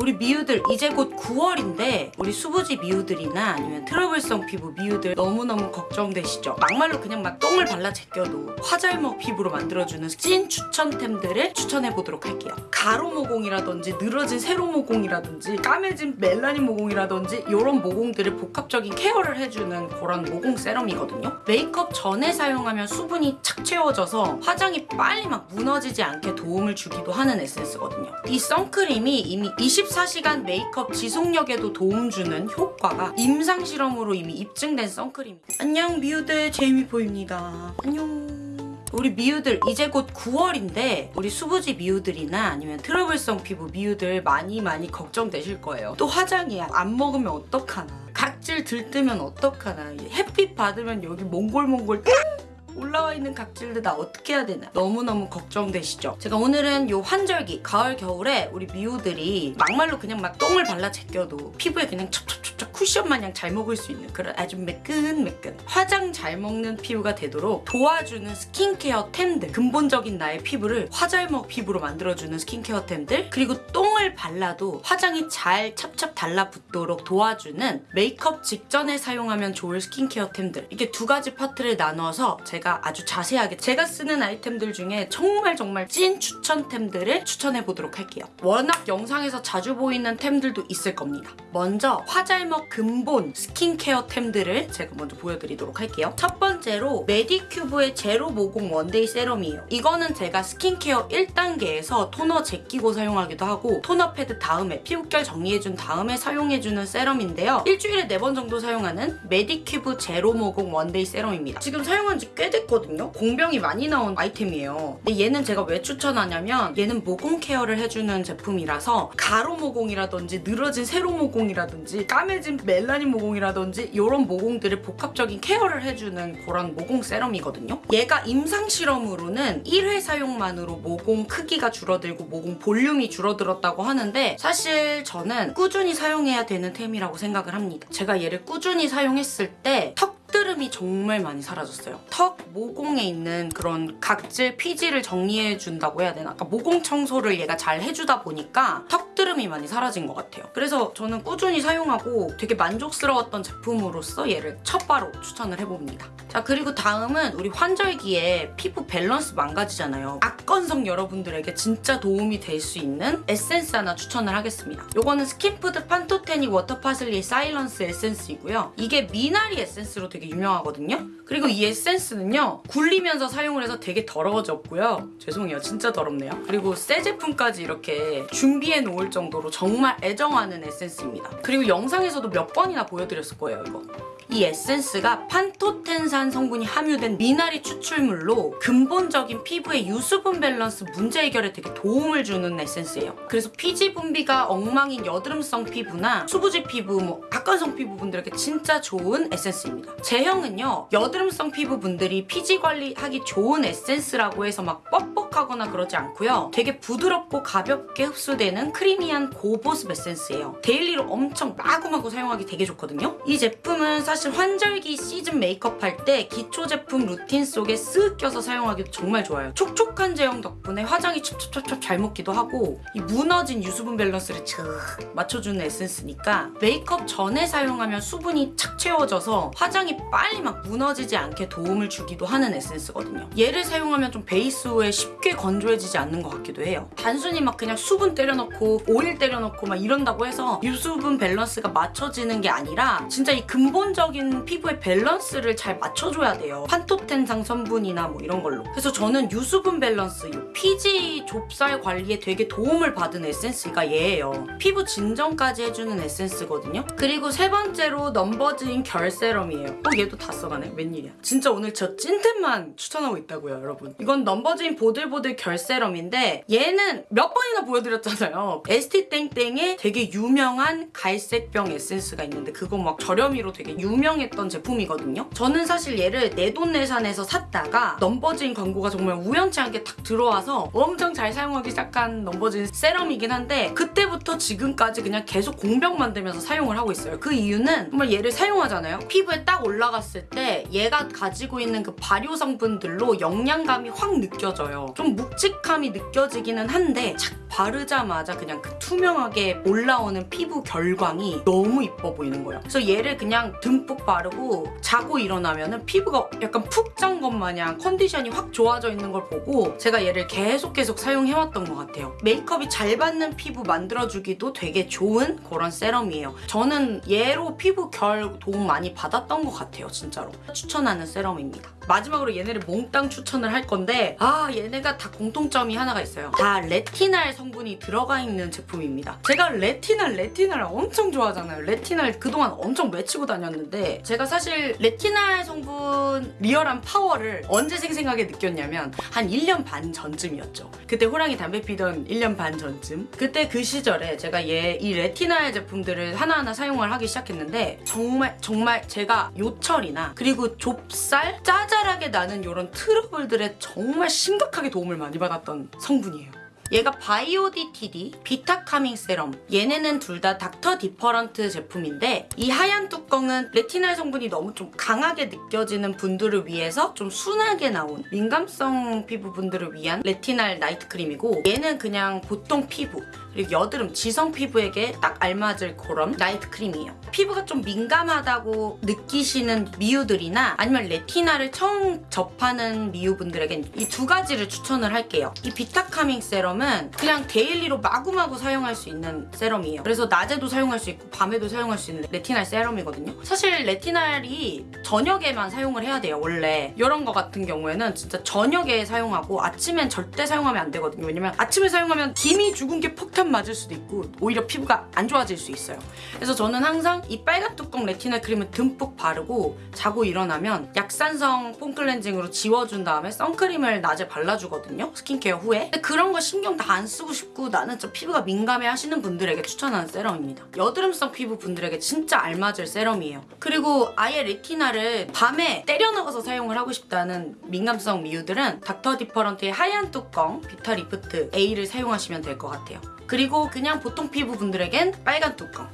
우리 미우들 이제 곧 9월인데 우리 수부지 미우들이나 아니면 트러블성 피부 미우들 너무너무 걱정되시죠? 막말로 그냥 막 똥을 발라 제껴도 화잘먹 피부로 만들어주는 찐 추천템들을 추천해보도록 할게요. 가로 모공이라든지 늘어진 세로 모공이라든지 까매진 멜라닌 모공이라든지 이런 모공들을 복합적인 케어를 해주는 그런 모공 세럼이거든요. 메이크업 전에 사용하면 수분이 착 채워져서 화장이 빨리 막 무너지지 않게 도움을 주기도 하는 에센스거든요. 이 선크림이 이미 24시간 메이크업 지속력에도 도움 주는 효과가 임상 실험으로 이미 입증된 선크림. 안녕 미우들 제이미 보입니다. 안녕. 우리 미우들 이제 곧 9월인데 우리 수부지 미우들이나 아니면 트러블성 피부 미우들 많이 많이 걱정되실 거예요. 또 화장이 안 먹으면 어떡하나. 각질 들뜨면 어떡하나. 햇빛 받으면 여기 몽글몽글 올라와 있는 각질들 나 어떻게 해야 되나 너무너무 걱정되시죠? 제가 오늘은 요 환절기 가을 겨울에 우리 미우들이 막말로 그냥 막 똥을 발라 제껴도 피부에 그냥 첩첩첩첩 쿠션 마냥 잘 먹을 수 있는 그런 아주 매끈매끈 화장 잘 먹는 피부가 되도록 도와주는 스킨케어 템들 근본적인 나의 피부를 화잘먹 피부로 만들어주는 스킨케어 템들 그리고 똥을 발라도 화장이 잘 찹찹 달라붙도록 도와주는 메이크업 직전에 사용하면 좋을 스킨케어 템들 이게 두 가지 파트를 나눠서 제가 아주 자세하게 제가 쓰는 아이템들 중에 정말 정말 찐 추천템들을 추천해보도록 할게요. 워낙 영상에서 자주 보이는 템들도 있을 겁니다. 먼저 화잘먹 근본 스킨케어 템들을 제가 먼저 보여드리도록 할게요. 첫 번째로 메디큐브의 제로 모공 원데이 세럼이에요. 이거는 제가 스킨케어 1단계에서 토너 제끼고 사용하기도 하고 토너 패드 다음에 피부결 정리해준 다음에 사용해주는 세럼인데요. 일주일에 4번 정도 사용하는 메디큐브 제로 모공 원데이 세럼입니다. 지금 사용한 지 꽤 됐거든요. 공병이 많이 나온 아이템이에요. 근데 얘는 제가 왜 추천하냐면 얘는 모공 케어를 해주는 제품이라서 가로 모공이라든지 늘어진 세로 모공이라든지 까매진 멜라닌 모공이라든지 이런 모공들을 복합적인 케어를 해주는 그런 모공 세럼이거든요. 얘가 임상 실험으로는 1회 사용만으로 모공 크기가 줄어들고 모공 볼륨이 줄어들었다고 하는데 사실 저는 꾸준히 사용해야 되는 템이라고 생각을 합니다. 제가 얘를 꾸준히 사용했을 때 턱 턱드름이 정말 많이 사라졌어요. 턱 모공에 있는 그런 각질, 피지를 정리해준다고 해야 되나? 약간 모공 청소를 얘가 잘 해주다 보니까 턱드름이 많이 사라진 것 같아요. 그래서 저는 꾸준히 사용하고 되게 만족스러웠던 제품으로서 얘를 첫 빠로 추천을 해봅니다. 자 그리고 다음은 우리 환절기에 피부 밸런스 망가지잖아요. 악건성 여러분들에게 진짜 도움이 될 수 있는 에센스 하나 추천을 하겠습니다. 요거는 스킨푸드 판토테닉 워터 파슬리 사일런스 에센스이고요. 이게 미나리 에센스로 되게 유명하거든요. 그리고 이 에센스는요. 굴리면서 사용을 해서 되게 더러워졌고요. 죄송해요. 진짜 더럽네요. 그리고 새 제품까지 이렇게 준비해 놓을 정도로 정말 애정하는 에센스입니다. 그리고 영상에서도 몇 번이나 보여드렸을 거예요. 이거. 이 에센스가 판토텐산 성분이 함유된 미나리 추출물로 근본적인 피부의 유수분 밸런스 문제 해결에 되게 도움을 주는 에센스예요. 그래서 피지 분비가 엉망인 여드름성 피부나 수부지 피부, 뭐 악건성 피부분들에게 진짜 좋은 에센스입니다. 제형은요. 여드름성 피부분들이 피지 관리하기 좋은 에센스라고 해서 막 뻑뻑하거나 그러지 않고요. 되게 부드럽고 가볍게 흡수되는 크리미한 고보습 에센스예요. 데일리로 엄청 마구마구 사용하기 되게 좋거든요. 이 제품은 사실 사실 환절기 시즌 메이크업 할 때 기초 제품 루틴 속에 쓱 껴서 사용하기도 정말 좋아요. 촉촉한 제형 덕분에 화장이 촉촉촉촉 잘 먹기도 하고 이 무너진 유수분 밸런스를 착 맞춰주는 에센스니까 메이크업 전에 사용하면 수분이 착 채워져서 화장이 빨리 막 무너지지 않게 도움을 주기도 하는 에센스거든요. 얘를 사용하면 좀 베이스 후에 쉽게 건조해지지 않는 것 같기도 해요. 단순히 막 그냥 수분 때려넣고 오일 때려넣고 막 이런다고 해서 유수분 밸런스가 맞춰지는 게 아니라 진짜 이 근본적 전체적인 피부의 밸런스를 잘 맞춰줘야 돼요. 판토텐산 성분이나 뭐 이런 걸로. 그래서 저는 유수분 밸런스, 피지 좁쌀 관리에 되게 도움을 받은 에센스가 얘예요. 피부 진정까지 해주는 에센스거든요. 그리고 세 번째로 넘버즈인 결 세럼이에요. 어 얘도 다 써가네. 웬일이야. 진짜 오늘 저 찐템만 추천하고 있다고요 여러분. 이건 넘버즈인 보들보들 결 세럼인데 얘는 몇 번이나 보여드렸잖아요. 에스티땡땡의 되게 유명한 갈색병 에센스가 있는데 그거 막 저렴이로 되게 유명 유명했던 제품이거든요. 저는 사실 얘를 내돈내산에서 샀다가 넘버즈인 광고가 정말 우연치 않게 탁 들어와서 엄청 잘 사용하기 시작한 넘버즈인 세럼이긴 한데 그때부터 지금까지 그냥 계속 공병 만들면서 사용을 하고 있어요. 그 이유는 정말 얘를 사용하잖아요. 피부에 딱 올라갔을 때 얘가 가지고 있는 그 발효 성분들로 영양감이 확 느껴져요. 좀 묵직함이 느껴지기는 한데 착 바르자마자 그냥 그 투명하게 올라오는 피부 결광이 너무 이뻐 보이는 거예요. 그래서 얘를 그냥 듬뿍 바르고 자고 일어나면은 피부가 약간 푹잔것 마냥 컨디션이 확 좋아져 있는 걸 보고 제가 얘를 계속 계속 사용해왔던 것 같아요. 메이크업이 잘 받는 피부 만들어주기도 되게 좋은 그런 세럼이에요. 저는 얘로 피부 결 도움 많이 받았던 것 같아요. 진짜로. 추천하는 세럼입니다. 마지막으로 얘네를 몽땅 추천을 할 건데 아 얘네가 다 공통점이 하나가 있어요. 다 레티날 성분이 들어가 있는 제품입니다. 제가 레티날 레티날 엄청 좋아하잖아요. 레티날 그동안 엄청 외치고 다녔는데 제가 사실 레티날 성분 리얼한 파워를 언제 생생하게 느꼈냐면 한 1년 반 전쯤이었죠. 그때 호랑이 담배 피던 1년 반 전쯤 그때 그 시절에 제가 얘 이 레티날 제품들을 하나하나 사용을 하기 시작했는데 정말 정말 제가 요철이나 그리고 좁쌀 짜잘하게 나는 이런 트러블들에 정말 심각하게 도움을 많이 받았던 성분이에요. 얘가 바이오디티디 비타카밍 세럼 얘네는 둘 다 닥터 디퍼런트 제품인데 이 하얀 뚜껑은 레티날 성분이 너무 좀 강하게 느껴지는 분들을 위해서 좀 순하게 나온 민감성 피부분들을 위한 레티날 나이트 크림이고 얘는 그냥 보통 피부 그리고 여드름 지성 피부에게 딱 알맞을 그런 나이트 크림이에요. 피부가 좀 민감하다고 느끼시는 미우들이나 아니면 레티날을 처음 접하는 미우분들에겐 이 두 가지를 추천을 할게요. 이 비타카밍 세럼은 그냥 daily로 마구마구 사용할 수 있는 세럼이에요. 그래서 낮에도 사용할 수 있고 밤에도 사용할 수 있는 레티날 세럼이거든요. 사실 레티날이 저녁에만 사용을 해야 돼요. 원래 이런 거 같은 경우에는 진짜 저녁에 사용하고 아침엔 절대 사용하면 안 되거든요. 왜냐면 아침에 사용하면 기미 주근깨 폭탄 맞을 수도 있고 오히려 피부가 안 좋아질 수 있어요. 그래서 저는 항상 이 빨간 뚜껑 레티날 크림을 듬뿍 바르고 자고 일어나면 약산성 폼 클렌징으로 지워준 다음에 선크림을 낮에 발라주거든요. 스킨케어 후에. 근데 그런 거 신경 다 안 쓰고 싶고 나는 좀 피부가 민감해 하시는 분들에게 추천하는 세럼입니다. 여드름성 피부 분들에게 진짜 알맞을 세럼이에요. 그리고 아예 레티날을 밤에 때려 넣어서 사용을 하고 싶다는 민감성 미우들은 닥터 디퍼런트의 하얀 뚜껑 비타 리프트 A를 사용하시면 될 것 같아요. 그리고 그냥 보통 피부 분들에겐 빨간 뚜껑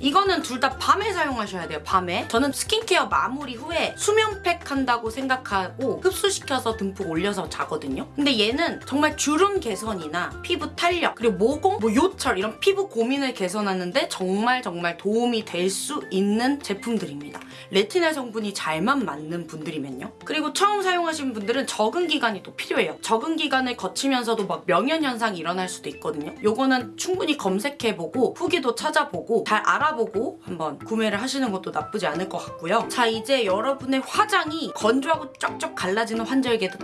이거는 둘 다 밤에 사용하셔야 돼요 밤에. 저는 스킨케어 마무리 후에 수면팩 한다고 생각하고 흡수시켜서 듬뿍 올려서 자거든요. 근데 얘는 정말 주름 개선이나 피부 탄력 그리고 모공, 뭐 요철 이런 피부 고민을 개선하는데 정말 정말 도움이 될 수 있는 제품들입니다. 레티날 성분이 잘만 맞는 분들이면요. 그리고 처음 사용하시는 분들은 적응 기간이 또 필요해요. 적응 기간을 거치면서도 막 명현 현상이 일어날 수도 있거든요. 요거는 충분히 검색해보고 후기도 찾아보고 잘 알아 알아보고 한번 구매를 하시는 것도 나쁘지 않을 것 같고요. 자 이제 여러분의 화장이 건조하고 쩍쩍 갈라지는 환절기에도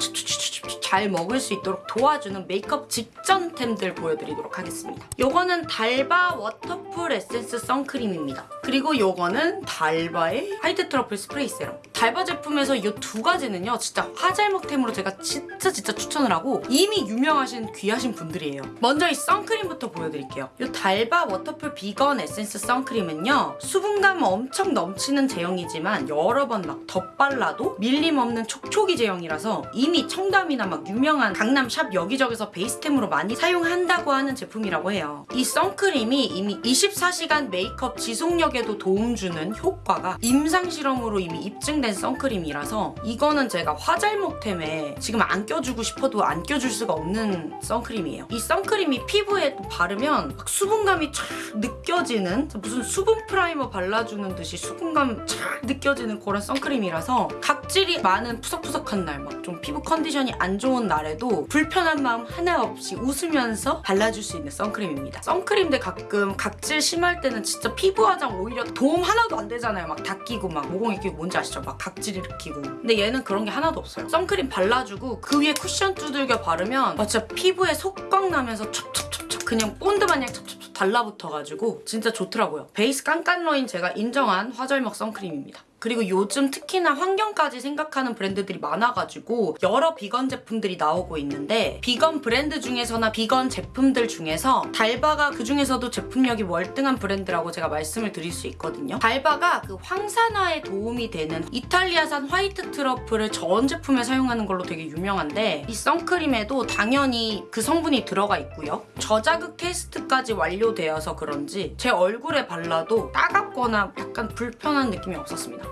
잘 먹을 수 있도록 도와주는 메이크업 직전템들 보여드리도록 하겠습니다. 요거는 달바 워터풀 에센스 선크림입니다. 그리고 요거는 달바의 화이트 트러플 스프레이 세럼. 달바 제품에서 이 두 가지는요 진짜 화잘먹템으로 제가 진짜 진짜 추천을 하고 이미 유명하신 귀하신 분들이에요. 먼저 이 선크림부터 보여드릴게요. 이 달바 워터풀 비건 에센스 선크림 은요 수분감 엄청 넘치는 제형이지만 여러 번 막 덧발라도 밀림 없는 촉촉이 제형이라서 이미 청담이나 막 유명한 강남 샵 여기저기서 베이스템으로 많이 사용한다고 하는 제품이라고 해요. 이 선크림이 이미 24시간 메이크업 지속력에도 도움 주는 효과가 임상 실험으로 이미 입증된 선크림이라서 이거는 제가 화잘먹템에 지금 안 껴주고 싶어도 안 껴줄 수가 없는 선크림이에요. 이 선크림이 피부에 바르면 수분감이 쫙 느껴지는 무슨 수분 프라이머 발라주는 듯이 수분감 쫙 느껴지는 그런 선크림이라서 각질이 많은 푸석푸석한 날 막 좀 피부 컨디션이 안 좋은 날에도 불편한 마음 하나 없이 웃으면서 발라줄 수 있는 선크림입니다. 선크림들 가끔 각질 심할 때는 진짜 피부 화장 오히려 도움 하나도 안 되잖아요. 막 다 끼고 막 모공이 끼고 뭔지 아시죠? 막 각질 일으키고 근데 얘는 그런 게 하나도 없어요. 선크림 발라주고 그 위에 쿠션 두들겨 바르면 아, 진짜 피부에 속광 나면서 촉촉촉촉 그냥 본드 마냥 촉촉촉 달라붙어가지고 진짜 좋더라고요. 베이스 깐깐러인 제가 인정한 화절먹 선크림입니다. 그리고 요즘 특히나 환경까지 생각하는 브랜드들이 많아가지고 여러 비건 제품들이 나오고 있는데 비건 브랜드 중에서나 비건 제품들 중에서 달바가 그중에서도 제품력이 월등한 브랜드라고 제가 말씀을 드릴 수 있거든요. 달바가 그 황산화에 도움이 되는 이탈리아산 화이트 트러플을 전 제품에 사용하는 걸로 되게 유명한데 이 선크림에도 당연히 그 성분이 들어가 있고요. 저자극 테스트까지 완료되어서 그런지 제 얼굴에 발라도 따갑거나 약간 불편한 느낌이 없었습니다.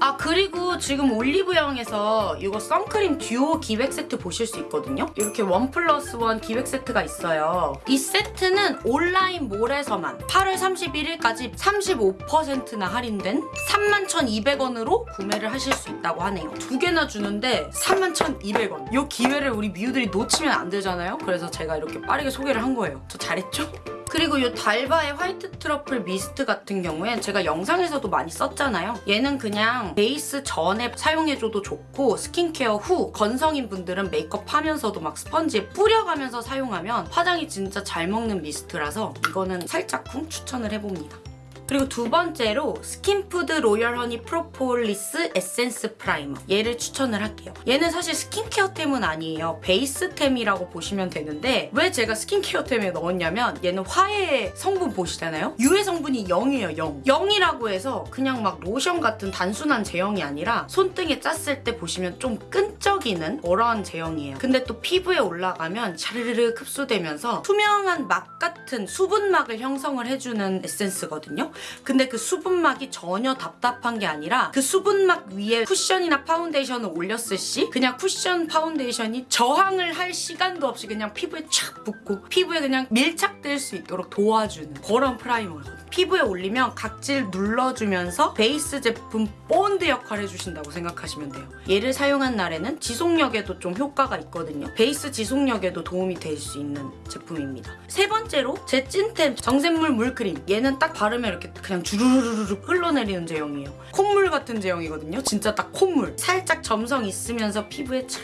아 그리고 지금 올리브영에서 이거 선크림 듀오 기획 세트 보실 수 있거든요. 이렇게 원 플러스 원 기획 세트가 있어요. 이 세트는 온라인 몰에서만 8월 31일까지 35%나 할인된 31,200원으로 구매를 하실 수 있다고 하네요. 두 개나 주는데 31,200원. 이 기회를 우리 미우들이 놓치면 안 되잖아요. 그래서 제가 이렇게 빠르게 소개를 한 거예요. 저 잘했죠? 그리고 이 달바의 화이트 트러플 미스트 같은 경우엔 제가 영상에서도 많이 썼잖아요. 얘는 그냥 베이스 전에 사용해줘도 좋고 스킨케어 후 건성인 분들은 메이크업 하면서도 막 스펀지에 뿌려가면서 사용하면 화장이 진짜 잘 먹는 미스트라서 이거는 살짝 쿵 추천을 해봅니다. 그리고 두 번째로 스킨푸드 로열 허니 프로폴리스 에센스 프라이머. 얘를 추천을 할게요. 얘는 사실 스킨케어템은 아니에요. 베이스템이라고 보시면 되는데 왜 제가 스킨케어템에 넣었냐면 얘는 화해 성분 보시잖아요? 유해 성분이 0이에요 0 0이라고 해서 그냥 막 로션 같은 단순한 제형이 아니라 손등에 짰을 때 보시면 좀 끈적이는 그런 제형이에요. 근데 또 피부에 올라가면 샤르르르 흡수되면서 투명한 막 같은 수분막을 형성을 해주는 에센스거든요 근데 그 수분막이 전혀 답답한 게 아니라 그 수분막 위에 쿠션이나 파운데이션을 올렸을 시 그냥 쿠션 파운데이션이 저항을 할 시간도 없이 그냥 피부에 촥 붙고 피부에 그냥 밀착될 수 있도록 도와주는 그런 프라이머거든요. 피부에 올리면 각질 눌러주면서 베이스 제품 본드 역할을 해주신다고 생각하시면 돼요. 얘를 사용한 날에는 지속력에도 좀 효과가 있거든요. 베이스 지속력에도 도움이 될 수 있는 제품입니다. 세 번째로 제 찐템 정샘물 물크림. 얘는 딱 바르면 이렇게 그냥 주르르르르 흘러내리는 제형이에요. 콧물 같은 제형이거든요. 진짜 딱 콧물. 살짝 점성 있으면서 피부에 촥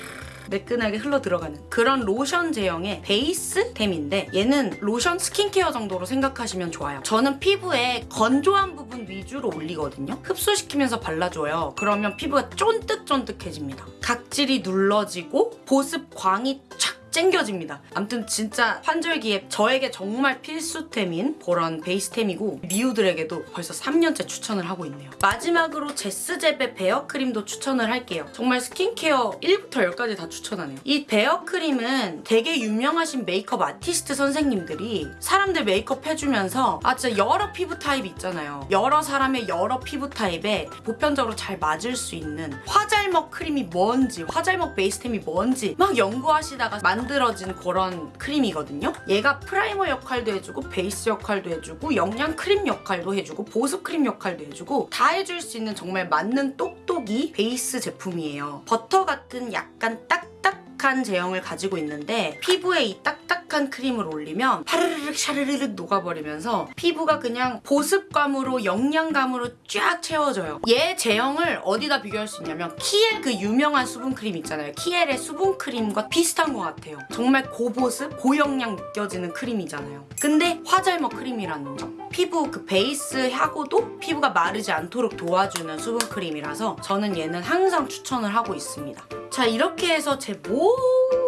매끈하게 흘러 들어가는 그런 로션 제형의 베이스템인데 얘는 로션 스킨케어 정도로 생각하시면 좋아요. 저는 피부에 건조한 부분 위주로 올리거든요. 흡수시키면서 발라줘요. 그러면 피부가 쫀득쫀득해집니다. 각질이 눌러지고 보습 광이 촥 챙겨집니다. 아무튼 진짜 환절기에 저에게 정말 필수템인 그런 베이스템이고 미우들에게도 벌써 3년째 추천을 하고 있네요. 마지막으로 제스제베 베어크림도 추천을 할게요. 정말 스킨케어 1부터 10까지 다 추천하네요. 이 베어크림은 되게 유명하신 메이크업 아티스트 선생님들이 사람들 메이크업 해주면서 아 진짜 여러 피부 타입 있잖아요. 여러 사람의 여러 피부 타입에 보편적으로 잘 맞을 수 있는 화잘먹 크림이 뭔지 화잘먹 베이스템이 뭔지 막 연구하시다가 만들어진 그런 크림이거든요. 얘가 프라이머 역할도 해주고 베이스 역할도 해주고 영양 크림 역할도 해주고 보습 크림 역할도 해주고 다 해줄 수 있는 정말 맞는 똑똑이 베이스 제품이에요. 버터 같은 약간 딱딱한 제형을 가지고 있는데 피부에 이 딱딱한 크림을 올리면 파르르륵 샤르르륵 녹아버리면서 피부가 그냥 보습감으로 영양감으로 쫙 채워져요. 얘 제형을 어디다 비교할 수 있냐면 키엘 그 유명한 수분크림 있잖아요. 키엘의 수분크림과 비슷한 것 같아요. 정말 고보습, 고영양 느껴지는 크림이잖아요. 근데 화잘먹 크림이라는 점. 피부 그 베이스하고도 피부가 마르지 않도록 도와주는 수분크림이라서 저는 얘는 항상 추천을 하고 있습니다. 자 이렇게 해서 제 모든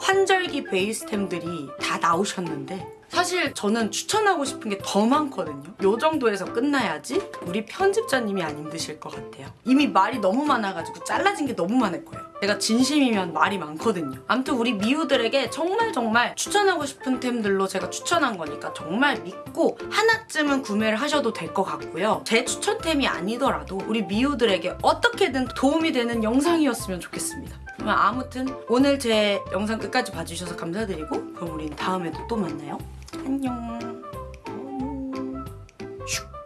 환절기 베이스템들이 다 나오셨는데 사실 저는 추천하고 싶은 게 더 많거든요. 요 정도에서 끝나야지 우리 편집자님이 안 힘드실 것 같아요. 이미 말이 너무 많아가지고 잘라진 게 너무 많을 거예요. 제가 진심이면 말이 많거든요. 아무튼 우리 미우들에게 정말 정말 추천하고 싶은 템들로 제가 추천한 거니까 정말 믿고 하나쯤은 구매를 하셔도 될 것 같고요. 제 추천템이 아니더라도 우리 미우들에게 어떻게든 도움이 되는 영상이었으면 좋겠습니다. 그럼 아무튼 오늘 제 영상 끝까지 봐주셔서 감사드리고 그럼 우린 다음에도 또 만나요. 안녕. 슉.